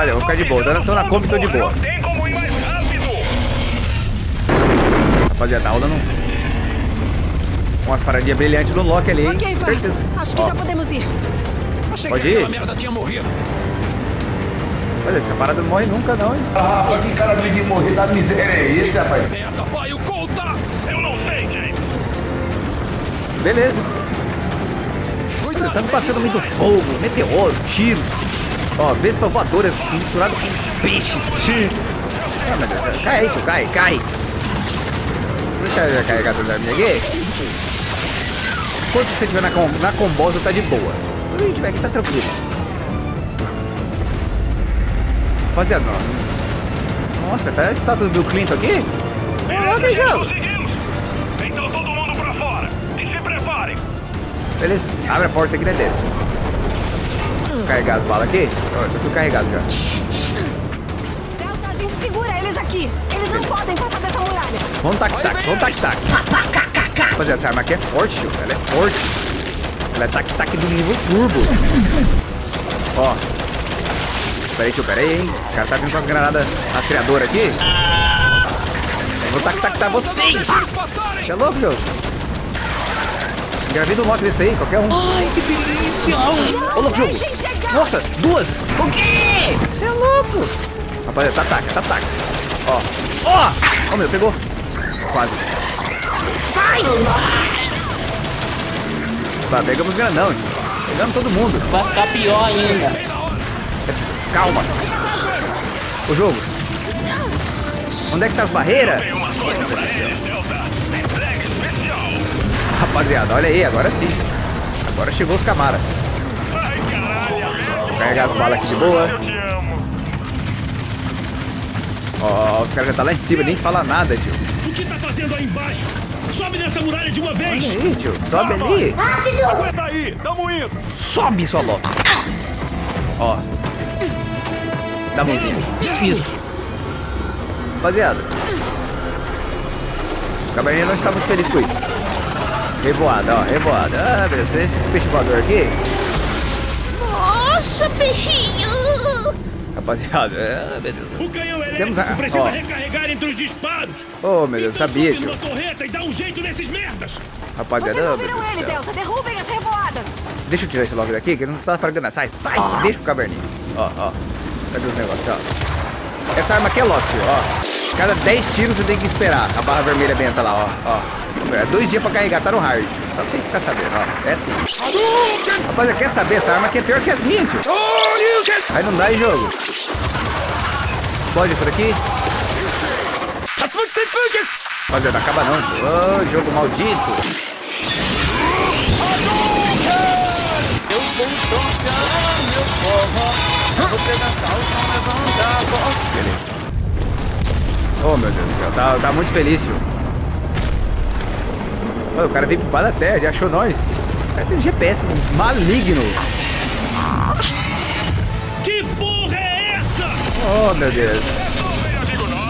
Olha, eu vou ficar de boa. Tô na Kombi, tô de boa. Não tem como ir mais rápido. Rapaziada, tá rolando umas paradinhas brilhantes no Loki ali, hein? Ok, vai. Certeza. Acho que Ó, já podemos ir. Achei Pode que ir? aquela merda tinha morrido. Olha, essa parada não morre nunca, não, hein? Ah, rapaz, que cara de morrer da miséria é esse, rapaz? Merda, vai, o conta! Eu não sei, James. Beleza. Estamos passando muito fogo, meteoro, tiros. Ó, vespa voadora misturado com peixes. Sim. Ah, meu Deus. Cai aí, tio, cai, cai. Deixa eu carregar a minha aqui. Enquanto você estiver na, com, na combosa, tá de boa. Quando a gente tiver aqui, tá tranquilo. Rapaziada, ó. Nossa, tá a estátua do Bill Clinton aqui? Beleza, beijão. conseguimos. Então todo mundo pra fora. E se preparem. Beleza, abre a porta aqui, né, desce. Vou carregar as balas aqui. Ó, tô tudo carregado já. Delta, a gente segura eles aqui. Eles não podem passar dessa muralha. Vamos tac-tac, vamos tac-tac. Rapaziada, essa arma aqui é forte, tio. Ela é forte. Ela é tac-tac do nível turbo. Ó. Pera aí, tio, pera aí, hein. Os caras tá vindo com as granadas rastreadoras aqui. Eu vou tac-tac vocês. Você é louco, meu? Engravida um lock desse aí, qualquer um. Ai, que delícia. Ô, louco, jogo. Nossa, duas! O quê? Você é louco! Rapaziada, tá taca, tá taca. Ó. Ó! Ó, meu, pegou. Quase. Sai! Tá, pegamos grandão. tio. Pegamos todo mundo. Vai ficar pior ainda. Calma. O jogo. Onde é que tá as barreiras? Rapaziada, olha aí, agora sim. Agora chegou os camara. Carregar as balas aqui de boa. Ó, ó, os caras já tá lá em cima, nem fala nada, tio. O que tá fazendo aí embaixo? Sobe nessa muralha de uma vez! Olha aí, tio. Sobe ali. Aguenta aí, tamo indo. Sobe, sua louca. Ó. Dá a mãozinha. Isso. Rapaziada. O cabernet não está muito feliz com isso. Revoada, ó. Revoada. Ah, beleza. Esse peixe voador aqui. Nossa, peixinho! Rapaziada. Ah, meu Deus. O canhão elétrico Temos a- precisa ó. recarregar entre os disparos! Oh, meu Deus. Então Sabia, tio. torreta e dá um jeito nesses merdas! Rapaziada. Vocês ah, meu ouviram Deus ele. Delta. Derrubem as revoadas. Deixa eu tirar esse logo daqui, que ele não tá pra ganhar. Sai, sai. Deixa pro caverninho. Ó, ó. Cadê os negócios, ó? Essa arma aqui é lock, tio, ó. Cada 10 tiros você tem que esperar. A barra vermelha benta lá, ó. ó. É dois dias pra carregar, tá no hard. Só pra vocês ficarem sabendo, ó. É assim. Rapaziada, quer saber? Essa arma aqui é pior que as minhas, tio. Aí não dá em jogo. Pode isso daqui? Rapaziada, acaba não, tio. Ô, jogo maldito. Eu vou tocar meu forró. Vou pegar levantar a voz. Beleza. Oh, meu Deus do céu. Tá, tá muito feliz, tio. Ô, o cara veio pro da terra, ele achou nós. O cara tem um GPS maligno. Que porra é essa? Oh, meu Deus.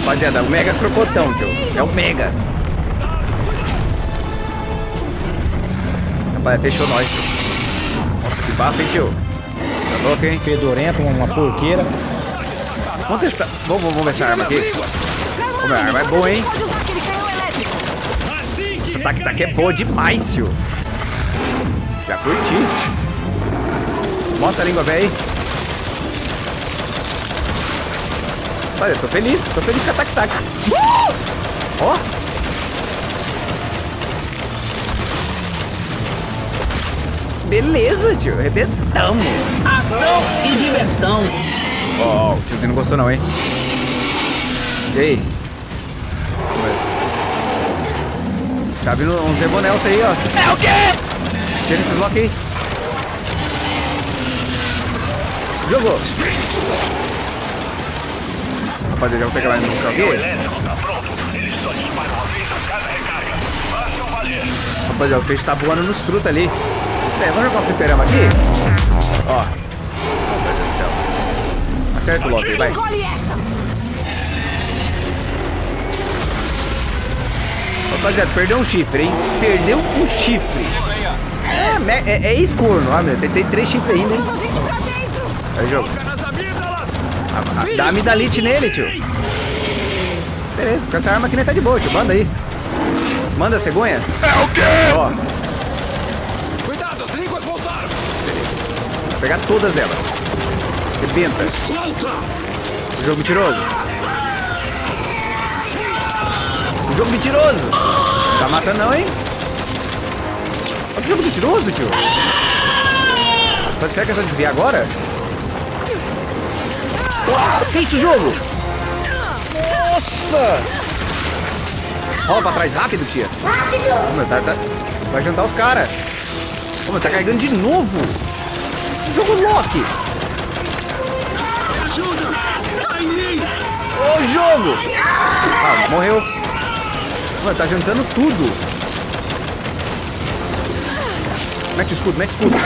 Rapaziada, o Mega Crocotão, tio. É o Mega. Rapaz, fechou nós, tio. Nossa, que bafo, hein, tio. Tá louco, hein? Fedorento, uma porqueira. Vamos testar. Vamos, vamos ver essa arma aqui. Ô, minha arma é boa, hein? Pode usar aquele canhão elétrico. Assim que Essa tac tac é boa demais, tio. Já curti. Mostra a língua, velho. Olha, tô feliz. Tô feliz com a tac tac. Uh! Ó. Beleza, tio. Arrebentamos. Ação e diversão. Ó, ó, o tiozinho não gostou não, hein? E aí? Tá vindo uns Zebonelson aí, ó. É o quê? Tira esses blocos aí. Jogou. Rapaziada, já vou pegar mais munição O aqui. elétrico pronto. Eles só disparam uma vez a cada recarga. Façam valer. Rapaziada, o peixe tá voando nos truta ali. É, vamos jogar um fliperama aqui? Ó. Oh, meu Deus do céu. Acerta o logo aí, vai. Rapaziada, perdeu um chifre, hein? Perdeu um chifre. É, é, é ex-corno, ó, meu. Tem, tem três chifres ainda, hein? A. Aí, jogo. Ah, ah, Dá amidalite nele, tio. Beleza, com essa arma aqui nem tá de boa, tio. Manda aí. Manda, cegonha. É o quê? Ó, Cuidado, as línguas voltaram. vou pegar todas elas. Rebenta. Jogo mentiroso. Jogo mentiroso. Tá matando não, hein? Olha que jogo mentiroso, tio. Pode ser que é só desviar agora? Uau, que isso, jogo? Nossa! Rola pra trás rápido, tia. Rápido! Tá, tá, vai jantar os caras. Ô, meu, tá carregando de novo. Jogo Loki. Ô, jogo! Ah, morreu. Mano, tá jantando tudo. Mete o escudo, mete o escudo.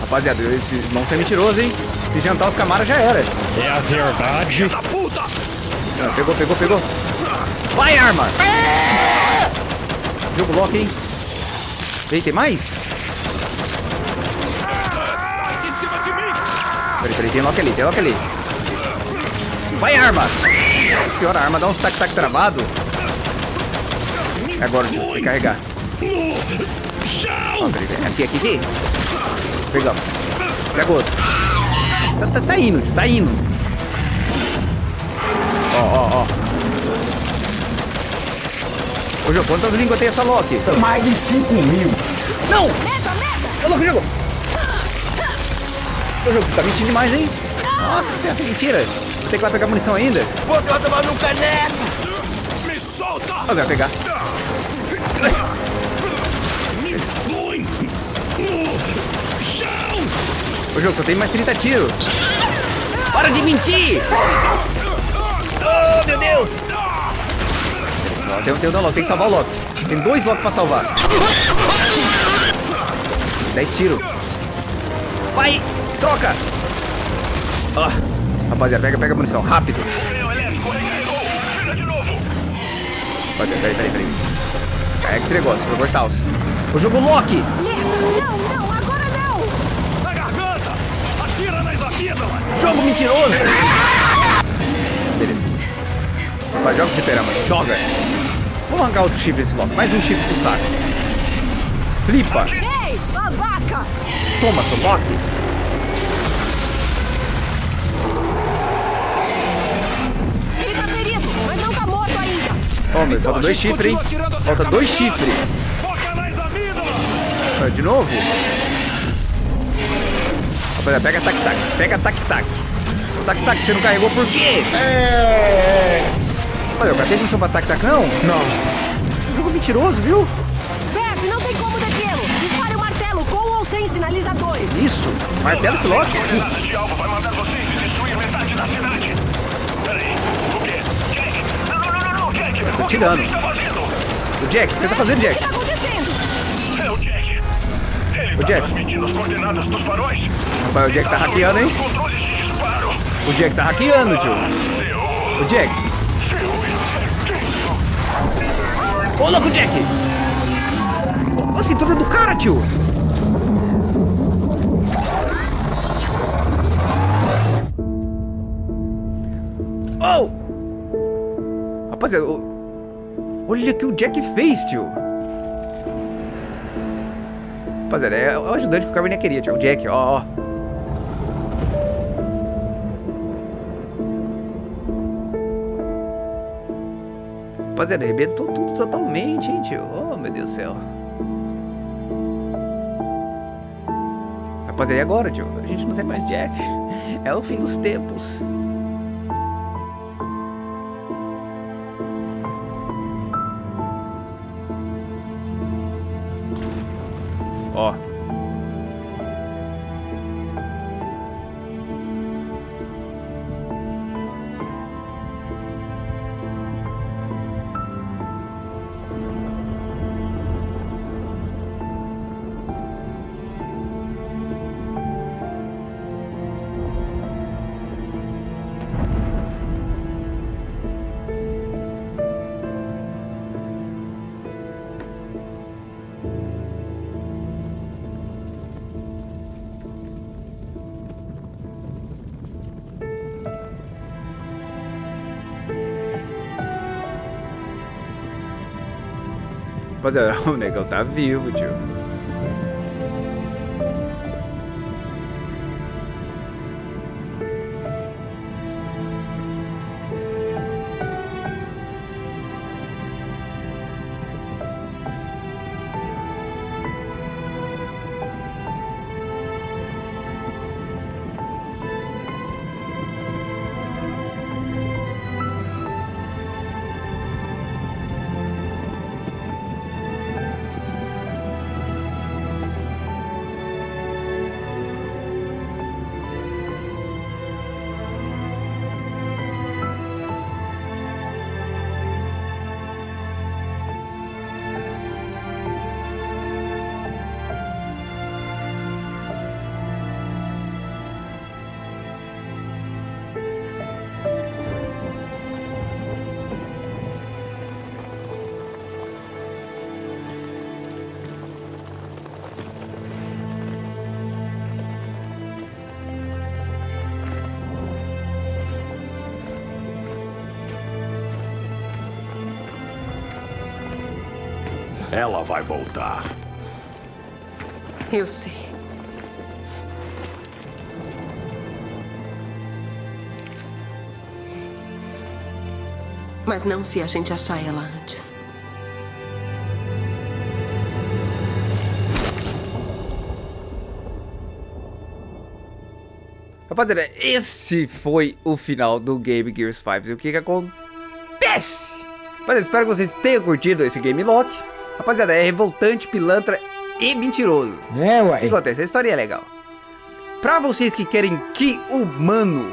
Rapaziada, esse monstro é mentiroso, hein? Se jantar os camaras já era. É a verdade. Puta! Ah, pegou, pegou, pegou. Vai, arma! Jogo Loki, hein? Ei, tem mais? Peraí, peraí, tem Loki ali, tem Loki ali. Vai, arma! Nossa senhora, a arma dá uns tac-tac travado. É agora, tio, tem que carregar. Ó, peraí, peraí. Aqui, aqui, aqui. Pegamos. Pega outro. Tá, tá, tá indo, tá indo. Ó, ó, ó. Ô, Jô, quantas línguas tem essa Loki? Mais de 5 mil. Não! Meta, meta! Ô, louco, jogo! Ô, jogo, você tá mentindo demais, hein? Nossa, você acha mentira? Ter que ir lá pegar munição ainda? Você vai tomar no caneco! Me solta! Ó, vai pegar. Põe no chão. Ô, jogo, só tem mais 30 tiros. Para de mentir! Oh, meu Deus! Ó, tem, tem o Loki, tem que salvar o Loki. Tem dois Loki pra salvar. 10 tiros. Vai! Troca! Ó, rapaziada, pega, pega a munição, rápido. Rapaziada, peraí, peraí, peraí. Carrega esse negócio, vou cortar os. O jogo Loki! Merda! Não, não, agora não! Na garganta. Atira nas amígdalas. Jogo mentiroso! Beleza. Rapaz, joga o fliperama, joga! Vamos arrancar outro chifre desse Loki. Mais um chifre pro saco. Flipa! Ei, babaca! Toma, seu Loki! Ó, meu, Então falta dois chifres, hein? Falta dois chifres. Ah, De novo? Rapaziada, pega tac-tac. Pega tac-tac. O tac-tac você não carregou por quê? É. Olha, o cara tem munição pra tac-tac, não? Não. Jogo mentiroso, viu? Bert, não tem como detê-lo! Dispare o martelo com ou sem sinalizadores! Isso. Martela esse Loki. Coordenadas de alvo vai mandar vocês destruir metade da cidade. Peraí. O quê? Jack? Não, não, não, O que tirando. você está fazendo? O Jack, o que você tá fazendo, O que Jack? tá acontecendo? É o Jack. Ele O tá Jack. transmitindo as coordenadas dos faróis. Rapaz, o Jack tá hackeando, hein? O Jack tá hackeando, tio. O Jack. Seu... Ô, louco, Jack! Ô, a cintura do cara, tio! Oh! Rapaziada, o- olha o que o Jack fez, tio! Rapaziada, é o ajudante que o Caverninha queria, tio. O Jack, ó, ó. Rapaziada, arrebentou tudo totalmente, hein, tio? Oh, meu Deus do céu. Rapaziada, e agora, tio? A gente não tem mais Jack. É o fim dos tempos. Ó. Rapaziada, o negão tá vivo, tio. Ela vai voltar. Eu sei. Mas não se a gente achar ela antes. Rapaziada, esse foi o final do Game Gears 5. E o que que acontece? Rapaziada, espero que vocês tenham curtido esse Game Lock. Rapaziada, é revoltante, pilantra e mentiroso. É, O que acontece? A história é legal. Pra vocês que querem que o Mano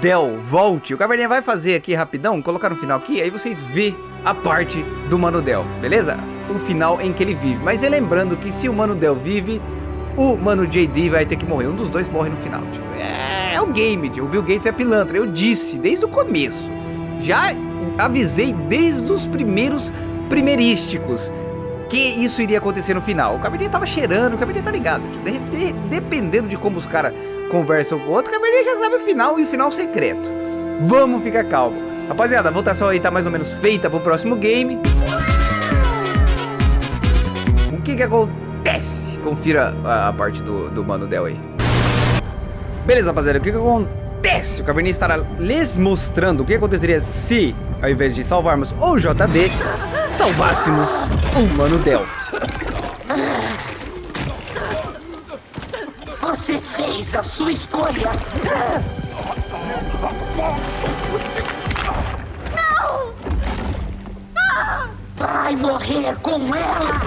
Del volte, o Caverninha vai fazer aqui rapidão, colocar no final aqui, aí vocês vê a parte do Mano Del, beleza? O final em que ele vive. Mas é lembrando que se o Mano Del vive, o Mano JD vai ter que morrer. Um dos dois morre no final, tio. É, é o game, tio. O Bill Gates é pilantra. Eu disse desde o começo. Já avisei desde os primeiros primeirísticos que isso iria acontecer no final. O Cabernet tava cheirando, o Cabernet tá ligado. tio. De- de- dependendo de como os caras conversam com o outro, o Cabernet já sabe o final e o final secreto. Vamos ficar calmo. Rapaziada, a votação aí tá mais ou menos feita pro próximo game. O que que acontece? Confira a, a parte do, do Mano Del aí. Beleza, rapaziada, o que que acontece? O Cabernet estará lhes mostrando o que aconteceria se, ao invés de salvarmos o JD, salvássemos o Mano Del. Você fez a sua escolha. Não! Vai morrer com ela!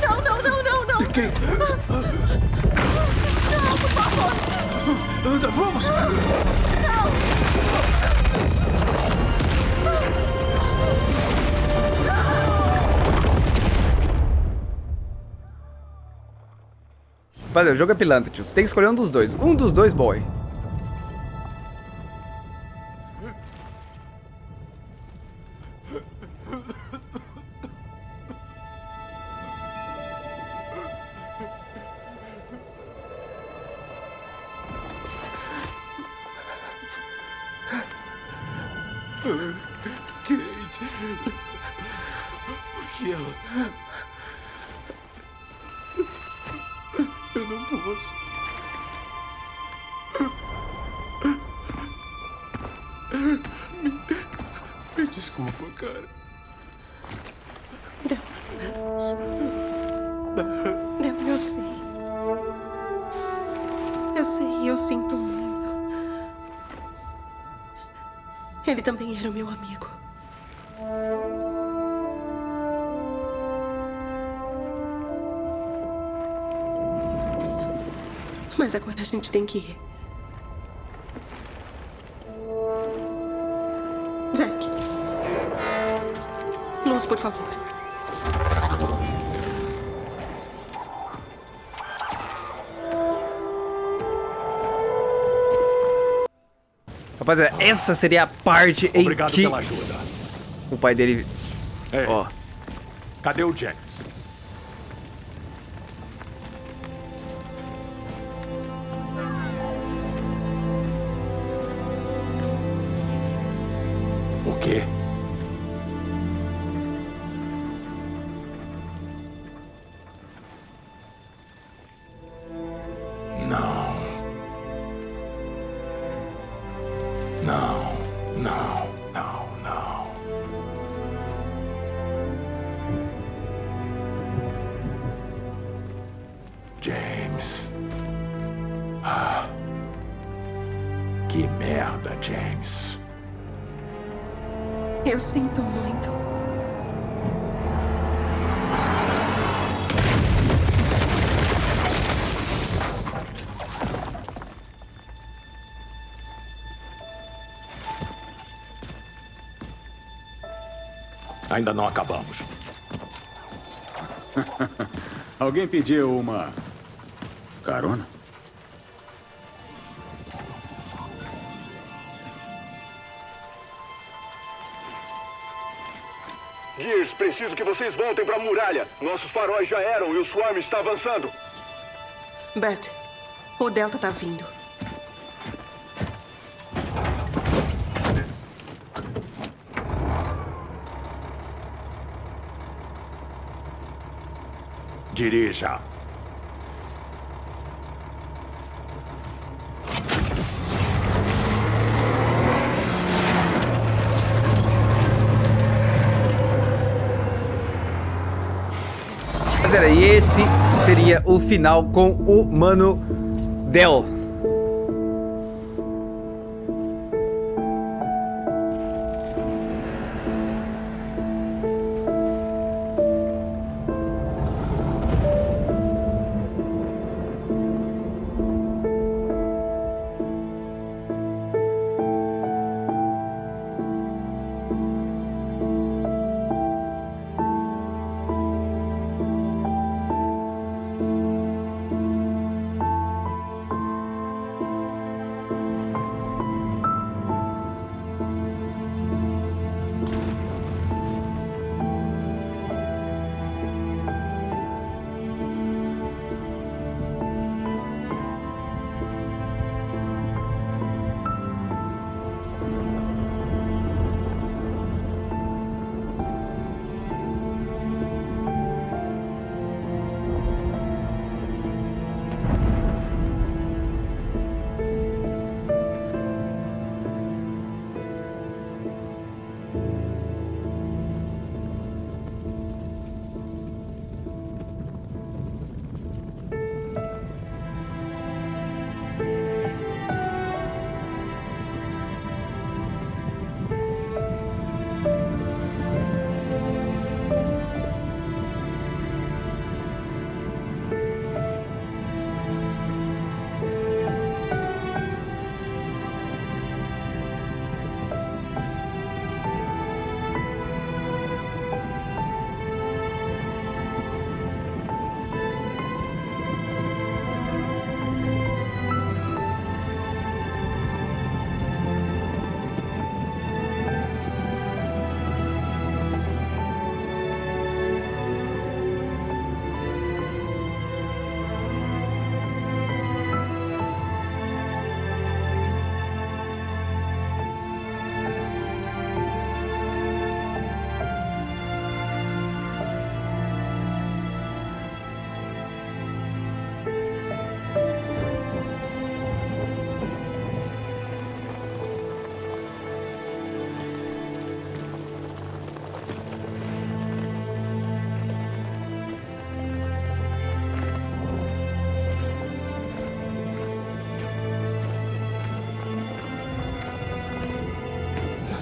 Não, não, não, não, não. Não, por favor. Anda, vamos! Valeu, o jogo é pilantra, tio. Você tem que escolher um dos dois. Um dos dois, boy. Kate. Que ela. Eu não posso. Me, desculpa, cara. Não, eu sei. Eu sei, eu sinto muito. Ele também era meu amigo. Mas agora a gente tem que ir. Jack. Luz, por favor. Rapaziada, essa seria a parte em Obrigado que pela ajuda. o pai dele... Ei, Ó, cadê o James? O Ainda não acabamos. Alguém pediu uma carona? Gears, preciso que vocês voltem pra muralha. Nossos faróis já eram e o Swarm está avançando. Bert, o Delta tá vindo. Dirija. Rapaziada, e esse seria o final com o Mano Del.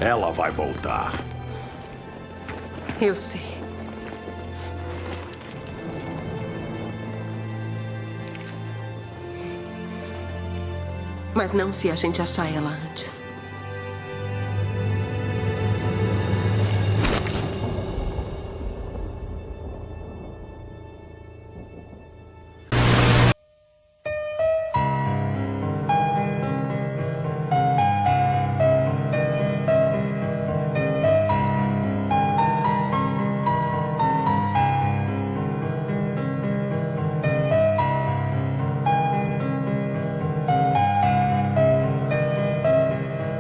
Ela vai voltar. Eu sei. Mas não se a gente achar ela antes.